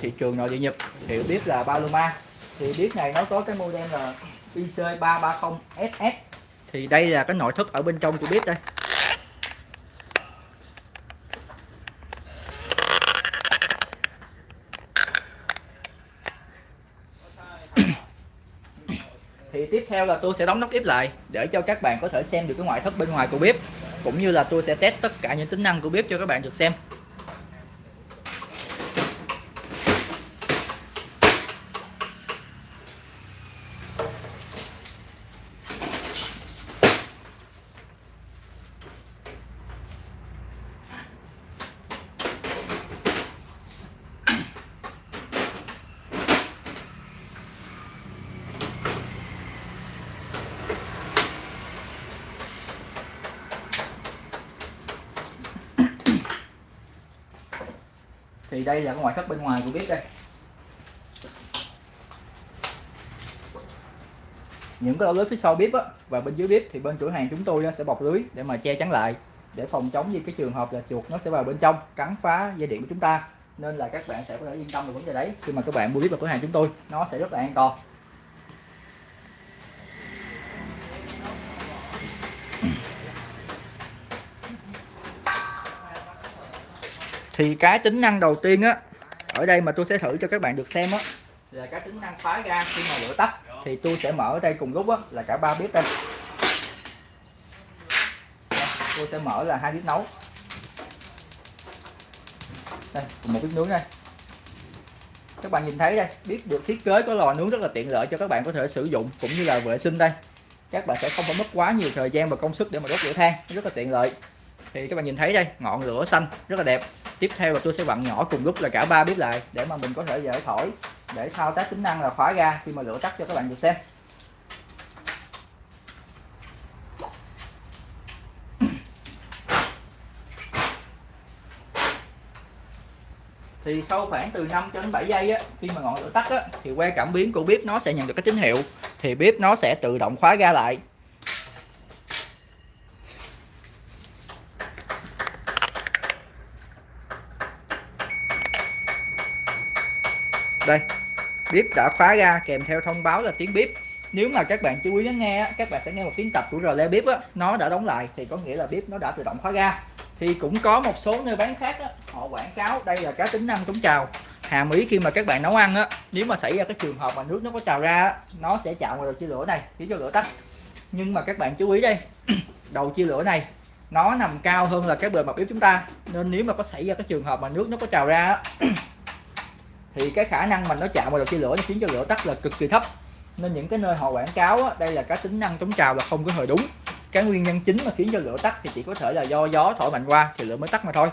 thị trường nội địa Nhật, hiểu biết là Paloma. Thì biết này nó có cái model là IC330SS thì đây là cái nội thất ở bên trong của biết đây. Thì tiếp theo là tôi sẽ đóng nắp bếp lại để cho các bạn có thể xem được cái ngoại thất bên ngoài của bếp cũng như là tôi sẽ test tất cả những tính năng của bếp cho các bạn được xem. Thì đây là cái ngoại thất bên ngoài của bếp đây. Những cái lưới phía sau bếp á, và bên dưới bếp thì bên chủ hàng chúng tôi sẽ bọc lưới để mà che chắn lại, để phòng chống như cái trường hợp là chuột nó sẽ vào bên trong, cắn phá dây điện của chúng ta. Nên là các bạn sẽ có thể yên tâm về vấn đề đấy khi mà các bạn mua bếp vào cửa hàng chúng tôi, nó sẽ rất là an toàn. Thì cái tính năng đầu tiên á ở đây mà tôi sẽ thử cho các bạn được xem á là cái tính năng khóa ga khi mà lửa tắt. thì tôi sẽ mở ở đây cùng lúc á là cả ba bếp đây. Tôi sẽ mở là hai bếp nấu. Đây cùng một bếp nướng đây. Các bạn nhìn thấy đây bếp được thiết kế có lò nướng rất là tiện lợi cho các bạn có thể sử dụng cũng như là vệ sinh đây. Các bạn sẽ không phải mất quá nhiều thời gian và công sức để mà đốt lửa than rất là tiện lợi. Thì các bạn nhìn thấy đây ngọn lửa xanh rất là đẹp tiếp theo là tôi sẽ vặn nhỏ cùng lúc là cả ba bếp lại để mà mình có thể dễ thổi, để thao tác tính năng là khóa ga khi mà lửa tắt cho các bạn được xem. Thì sau khoảng từ 5 cho đến 7 giây á, khi mà ngọn lửa tắt á, thì que cảm biến của bếp nó sẽ nhận được cái tín hiệu, thì bếp nó sẽ tự động khóa ga lại. Đây bếp đã khóa ra kèm theo thông báo là tiếng bếp nếu mà các bạn chú ý lắng nghe các bạn sẽ nghe một tiếng tập của rờ bếp á nó đã đóng lại thì có nghĩa là bếp nó đã tự động khóa ga thì cũng có một số nơi bán khác á, họ quảng cáo đây là cái tính năng chống trào. Hàm ý khi mà các bạn nấu ăn á nếu mà xảy ra cái trường hợp mà nước nó có trào ra nó sẽ chạm vào đầu chia lửa này khiến cho lửa tắt. Nhưng mà các bạn chú ý đây đầu chia lửa này nó nằm cao hơn là cái bề mặt bếp chúng ta. Nên nếu mà có xảy ra cái trường hợp mà nước nó có trào ra thì cái khả năng mà nó chạm vào đầu chia lửa nó khiến cho lửa tắt là cực kỳ thấp. Nên những cái nơi họ quảng cáo á, đây là cái tính năng chống trào là không có hề đúng. Cái nguyên nhân chính mà khiến cho lửa tắt thì chỉ có thể là do gió thổi mạnh qua thì lửa mới tắt mà thôi.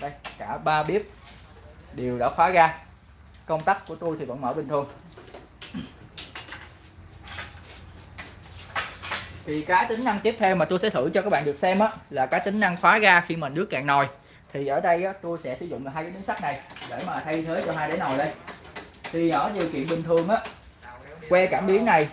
Đây cả ba bếp đều đã khóa ra công tắc của tôi thì vẫn mở bình thường. Thì cái tính năng tiếp theo mà tôi sẽ thử cho các bạn được xem á là cái tính năng khóa ga khi mà nước cạn nồi. Thì ở đây á, tôi sẽ sử dụng là hai cái miếng sắt này để mà thay thế cho hai đáy nồi đây. Thì ở điều kiện bình thường á que cảm biến này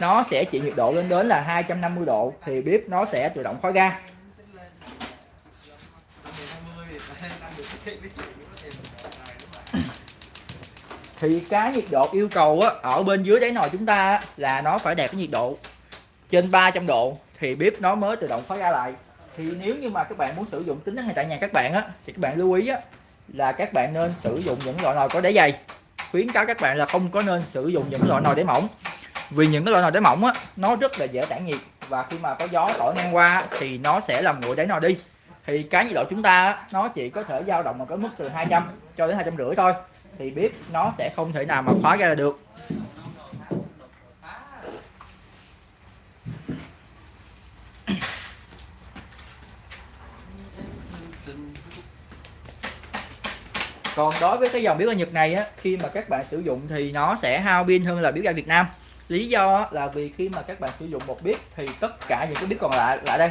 nó sẽ chịu nhiệt độ lên đến là 250 độ thì bếp nó sẽ tự động khóa ga thì cái nhiệt độ yêu cầu á, ở bên dưới đáy nồi chúng ta á, là nó phải đạt cái nhiệt độ trên 300 độ thì bếp nó mới tự động khóa ga lại. Thì nếu như mà các bạn muốn sử dụng tính năng này tại nhà các bạn á thì các bạn lưu ý á là các bạn nên sử dụng những loại nồi có đáy dày. Khuyến cáo các bạn là không có nên sử dụng những loại nồi đáy mỏng, vì những cái loại nồi đáy mỏng á, nó rất là dễ tản nhiệt, và khi mà có gió thổi ngang qua thì nó sẽ làm nguội đáy nồi đi. Thì cái nhiệt độ chúng ta nó chỉ có thể dao động ở cái mức từ 200 cho đến hai trăm rưỡi thôi, thì bếp nó sẽ không thể nào mà khóa ra được. Còn đối với cái dòng biếu ga Nhật này á, khi mà các bạn sử dụng thì nó sẽ hao pin hơn là biếu ga Việt Nam. Lý do là vì khi mà các bạn sử dụng một bếp thì tất cả những cái bếp còn lại lại đây,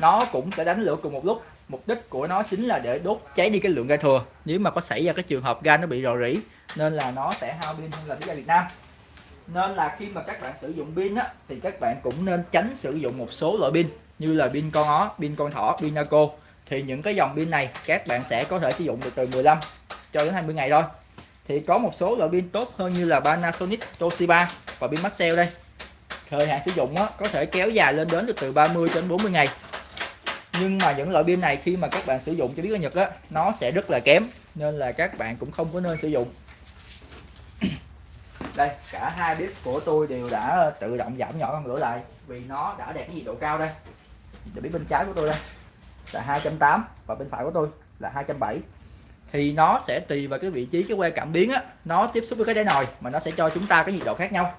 nó cũng sẽ đánh lửa cùng một lúc. Mục đích của nó chính là để đốt cháy đi cái lượng ga thừa. Nếu mà có xảy ra cái trường hợp ga nó bị rò rỉ, nên là nó sẽ hao pin hơn là bếp ga Việt Nam. Nên là khi mà các bạn sử dụng pin á, thì các bạn cũng nên tránh sử dụng một số loại pin như là pin con ó, pin con thỏ, pin naco thì những cái dòng pin này các bạn sẽ có thể sử dụng được từ 15 cho đến 20 ngày thôi. Thì có một số loại pin tốt hơn như là Panasonic, Toshiba và pin Maxell đây. Thời hạn sử dụng đó, có thể kéo dài lên đến được từ 30 đến 40 ngày. Nhưng mà những loại pin này khi mà các bạn sử dụng cho biết ở Nhật á nó sẽ rất là kém nên là các bạn cũng không có nên sử dụng. Đây cả hai bếp của tôi đều đã tự động giảm nhỏ con lửa lại vì nó đã đạt cái nhiệt độ cao đây. Để biết bên trái của tôi đây là 280 và bên phải của tôi là 270 thì nó sẽ tùy vào cái vị trí, cái que cảm biến á, nó tiếp xúc với cái đáy nồi mà nó sẽ cho chúng ta cái nhiệt độ khác nhau.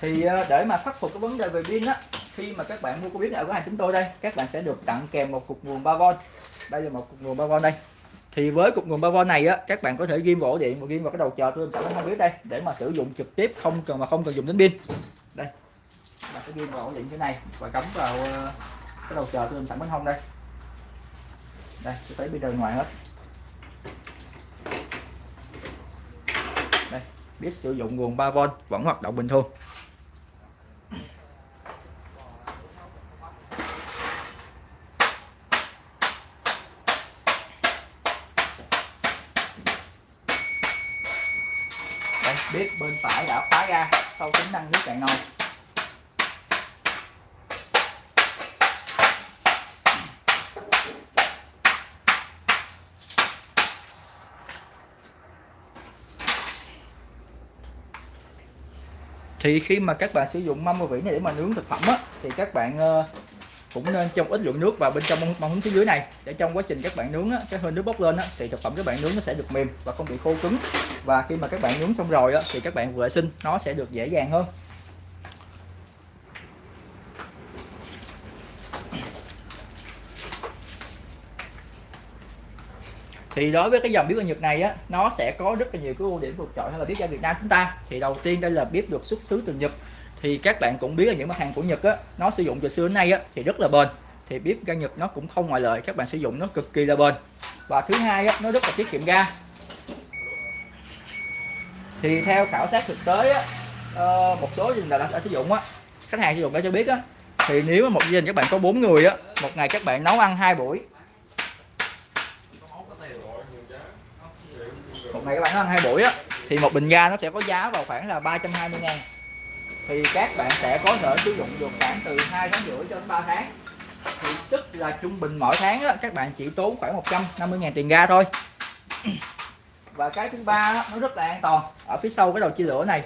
Thì ờ, để mà khắc phục cái vấn đề về pin á, khi mà các bạn mua cái bếp này ở cửa hàng chúng tôi đây, các bạn sẽ được tặng kèm một cục nguồn 3V đây là một cục nguồn 3V đây thì với cục nguồn 3V này á, các bạn có thể ghim vào ổ điện và ghim vào cái đầu chờ tôi sẵn không biết đây, để mà sử dụng trực tiếp, không cần mà không cần dùng đến pin. Đây bạn sẽ ghim vào ổ điện như này và cắm vào ờ, cái đầu chờ tôi sẵn bên hông đây. Đây, tôi thấy pin đời ngoài hết. Đây, biết sử dụng nguồn 3V vẫn hoạt động bình thường. Đây bếp bên phải đã khóa ra sau tính năng nước cạn nồi thì khi mà các bạn sử dụng mâm và vỉ này để mà nướng thực phẩm á thì các bạn uh, cũng nên trong ít lượng nước vào bên trong mâm hứng phía dưới này. Để trong quá trình các bạn nướng á, cái hơi nước bốc lên á, thì thực phẩm các bạn nướng nó sẽ được mềm và không bị khô cứng. Và khi mà các bạn nướng xong rồi á, thì các bạn vệ sinh nó sẽ được dễ dàng hơn. Thì đối với cái dòng bếp ga Nhật này á nó sẽ có rất là nhiều cái ưu điểm vượt trội hơn là bếp ga Việt Nam chúng ta. Thì đầu tiên đây là bếp được xuất xứ từ Nhật thì các bạn cũng biết là những mặt hàng của Nhật á nó sử dụng từ xưa đến nay á thì rất là bền. Thì bếp ga Nhật nó cũng không ngoại lệ các bạn sử dụng nó cực kỳ là bền. Và thứ hai á nó rất là tiết kiệm ga. Thì theo khảo sát thực tế á ờ, một số gia đình đã, sử dụng á khách hàng sử dụng đã cho biết á thì nếu một gia đình các bạn có bốn người á một ngày các bạn nấu ăn hai buổi. Một ngày các bạn nấu ăn hai buổi á thì một bình ga nó sẽ có giá vào khoảng là 320 ngàn thì các bạn sẽ có thể sử dụng được khoảng từ 2 tháng rưỡi cho đến 3 tháng. Thì tức là trung bình mỗi tháng đó, các bạn chỉ tốn khoảng 150 ngàn tiền ga thôi. Và cái thứ ba nó rất là an toàn. Ở phía sau cái đầu chia lửa này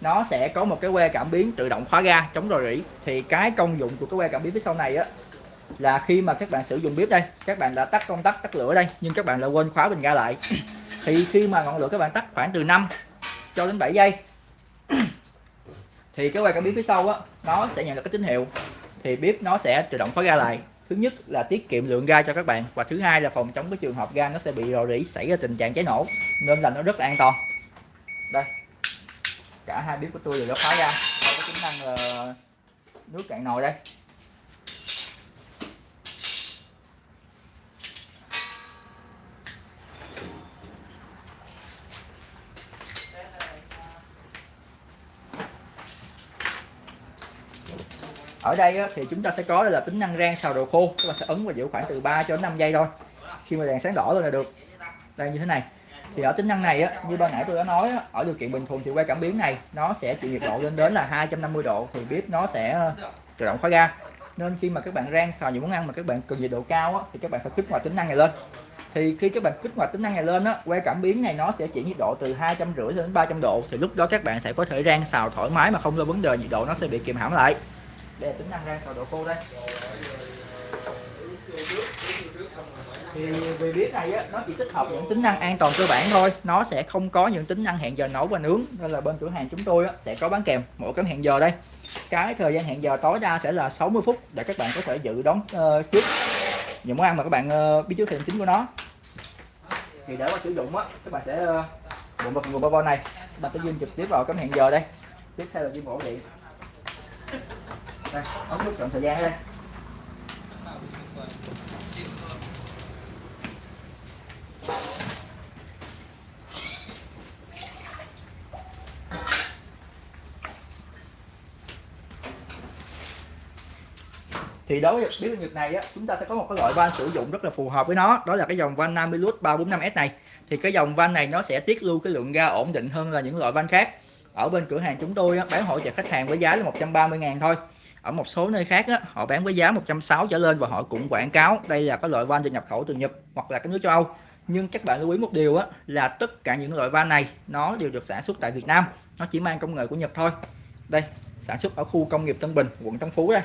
nó sẽ có một cái que cảm biến tự động khóa ga chống rò rỉ. Thì cái công dụng của cái que cảm biến phía sau này á là khi mà các bạn sử dụng bếp đây các bạn đã tắt công tắc tắt lửa đây nhưng các bạn lại quên khóa bình ga lại. Thì khi mà ngọn lửa các bạn tắt khoảng từ 5 cho đến 7 giây thì cái quay cảm biến phía sau á, nó sẽ nhận được cái tín hiệu. Thì bếp nó sẽ tự động khóa ga lại. Thứ nhất là tiết kiệm lượng ga cho các bạn. Và thứ hai là phòng chống cái trường hợp ga nó sẽ bị rò rỉ, xảy ra tình trạng cháy nổ, nên là nó rất là an toàn. Đây, cả hai bếp của tôi đều đã khóa ra. Có tính năng là nước cạn nồi đây. Ở đây á, thì chúng ta sẽ có đây là tính năng rang xào đồ khô. Các bạn sẽ ấn và giữ khoảng từ 3 cho đến 5 giây thôi. Khi mà đèn sáng đỏ lên là được. Đây như thế này. Thì ở tính năng này á, như ban nãy tôi đã nói á, ở điều kiện bình thường thì quay cảm biến này nó sẽ chịu nhiệt độ lên đến là 250 độ thì bếp nó sẽ ờ, tự động khóa ga. Nên khi mà các bạn rang xào những món ăn mà các bạn cần nhiệt độ cao á, thì các bạn phải kích hoạt tính năng này lên. Thì khi các bạn kích hoạt tính năng này lên á que cảm biến này nó sẽ chỉ nhiệt độ từ hai trăm rưỡi đến 300 độ. Thì lúc đó các bạn sẽ có thể rang xào thoải mái mà không lo vấn đề nhiệt độ nó sẽ bị kìm hãm lại để tính năng rang xào độ khô đây. Thì vì biết này á nó chỉ tích hợp những tính năng an toàn cơ bản thôi. Nó sẽ không có những tính năng hẹn giờ nấu và nướng. Nên là bên cửa hàng chúng tôi á, sẽ có bán kèm mỗi cái hẹn giờ đây. Cái thời gian hẹn giờ tối đa sẽ là 60 phút để các bạn có thể dự đoán uh, trước những món ăn mà các bạn uh, biết trước thời chính của nó. Thì để mà sử dụng á các bạn sẽ uh, bộ vật nguồn bao này. Các bạn sẽ dùng trực tiếp vào cái hẹn giờ đây. Tiếp theo là đi ổ điện đây ấn nút chọn thời gian đây. Thì đối với biết nhật này á chúng ta sẽ có một cái loại van sử dụng rất là phù hợp với nó đó là cái dòng van Namilus 345S này. Thì cái dòng van này nó sẽ tiết lưu cái lượng ga ổn định hơn là những loại van khác. Ở bên cửa hàng chúng tôi á, bán hỗ trợ khách hàng với giá là 130 ngàn thôi ở một số nơi khác á, họ bán với giá 160 trở lên và họ cũng quảng cáo đây là cái loại van được nhập khẩu từ Nhật hoặc là các nước châu Âu. Nhưng các bạn lưu ý một điều á, là tất cả những loại van này nó đều được sản xuất tại Việt Nam. Nó chỉ mang công nghệ của Nhật thôi. Đây sản xuất ở khu công nghiệp Tân Bình quận Tân Phú đây.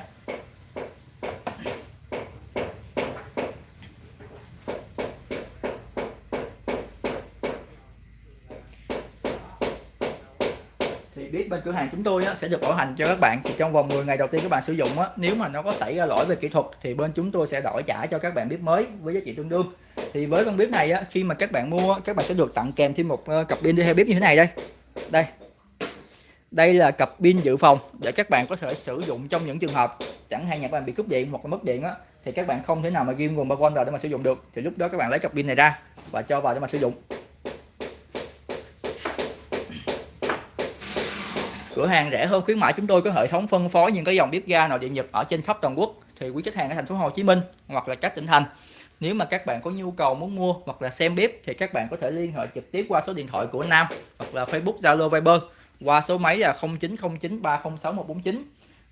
Cửa hàng chúng tôi á, sẽ được bảo hành cho các bạn. Thì trong vòng 10 ngày đầu tiên các bạn sử dụng á, nếu mà nó có xảy ra lỗi về kỹ thuật thì bên chúng tôi sẽ đổi trả cho các bạn bếp mới với giá trị tương đương. Thì với con bếp này á, khi mà các bạn mua các bạn sẽ được tặng kèm thêm một ờ, cặp pin đi theo bếp như thế này đây. Đây. Đây là cặp pin dự phòng để các bạn có thể sử dụng trong những trường hợp. Chẳng hạn nhà các bạn bị cúp điện hoặc là mất điện á thì các bạn không thể nào mà ghim nguồn 3V vào để mà sử dụng được. Thì lúc đó các bạn lấy cặp pin này ra và cho vào để mà sử dụng. Cửa hàng rẻ hơn khuyến mãi chúng tôi có hệ thống phân phối những cái dòng bếp ga nội địa nhập ở trên khắp toàn quốc. Thì quý khách hàng ở thành phố Hồ Chí Minh hoặc là các tỉnh thành, nếu mà các bạn có nhu cầu muốn mua hoặc là xem bếp thì các bạn có thể liên hệ trực tiếp qua số điện thoại của Nam hoặc là Facebook, Zalo, Viber qua số máy là 0909306149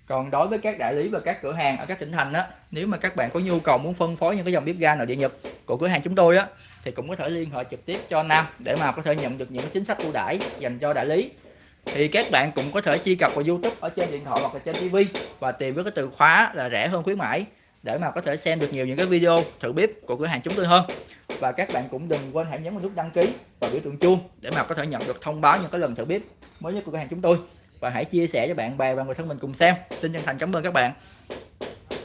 còn đối với các đại lý và các cửa hàng ở các tỉnh thành á, nếu mà các bạn có nhu cầu muốn phân phối những cái dòng bếp ga nội địa nhập của cửa hàng chúng tôi á, thì cũng có thể liên hệ trực tiếp cho Nam để mà có thể nhận được những chính sách ưu đãi dành cho đại lý thì các bạn cũng có thể truy cập vào YouTube ở trên điện thoại hoặc là trên TV và tìm với cái từ khóa là rẻ hơn khuyến mãi để mà có thể xem được nhiều những cái video thử bếp của cửa hàng chúng tôi hơn. Và các bạn cũng đừng quên hãy nhấn vào nút đăng ký và biểu tượng chuông để mà có thể nhận được thông báo những cái lần thử bếp mới nhất của cửa hàng chúng tôi. Và hãy chia sẻ cho bạn bè và người thân mình cùng xem. Xin chân thành cảm ơn các bạn.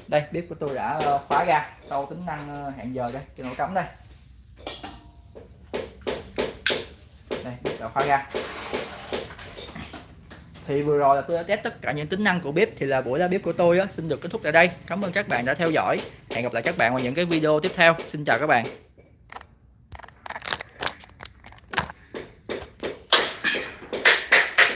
Đây, bếp của tôi đã ờ, khóa ra sau tính năng ờ, hẹn giờ đây cái nổ cắm đây. Đây đã khóa ra thì vừa rồi là tôi đã test tất cả những tính năng của bếp thì là buổi ra bếp của tôi á, xin được kết thúc tại đây. Cảm ơn các bạn đã theo dõi. Hẹn gặp lại các bạn vào những cái video tiếp theo. Xin chào các bạn.